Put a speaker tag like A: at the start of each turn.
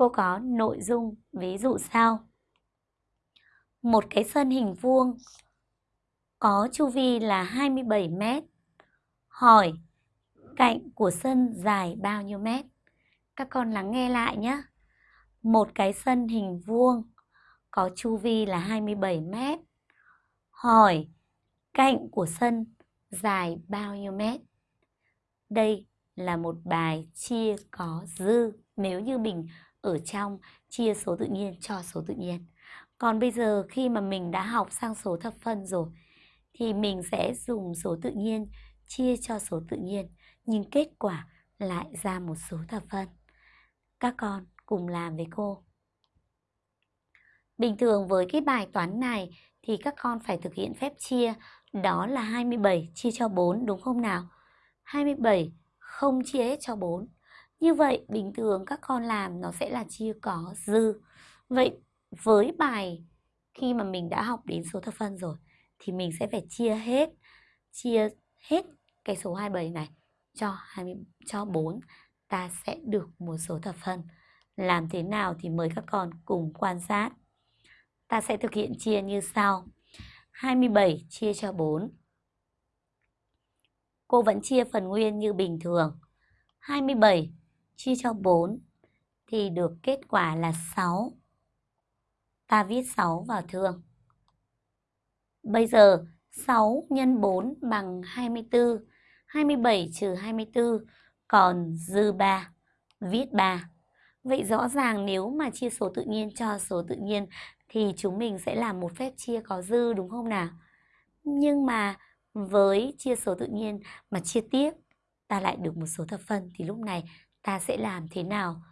A: Cô có nội dung, ví dụ sau. Một cái sân hình vuông có chu vi là 27 mét. Hỏi, cạnh của sân dài bao nhiêu mét? Các con lắng nghe lại nhé. Một cái sân hình vuông có chu vi là 27 mét. Hỏi, cạnh của sân dài bao nhiêu mét? Đây là một bài chia có dư nếu như mình ở trong, chia số tự nhiên cho số tự nhiên. Còn bây giờ khi mà mình đã học sang số thập phân rồi, thì mình sẽ dùng số tự nhiên, chia cho số tự nhiên, nhưng kết quả lại ra một số thập phân. Các con cùng làm với cô. Bình thường với cái bài toán này thì các con phải thực hiện phép chia, đó là 27 chia cho 4 đúng không nào? 27 không chia hết cho 4. Như vậy, bình thường các con làm nó sẽ là chia có dư. Vậy với bài khi mà mình đã học đến số thập phân rồi thì mình sẽ phải chia hết chia hết cái số 27 này cho 20 cho 4 ta sẽ được một số thập phân. Làm thế nào thì mời các con cùng quan sát. Ta sẽ thực hiện chia như sau. 27 chia cho 4. Cô vẫn chia phần nguyên như bình thường. 27 chia cho 4 thì được kết quả là 6. Ta viết 6 vào thương. Bây giờ 6 x 4 bằng 24. 27 trừ 24 còn dư 3. Viết 3. Vậy rõ ràng nếu mà chia số tự nhiên cho số tự nhiên thì chúng mình sẽ làm một phép chia có dư, đúng không nào? Nhưng mà với chia số tự nhiên mà chia tiếp, ta lại được một số thập phân thì lúc này ta sẽ làm thế nào?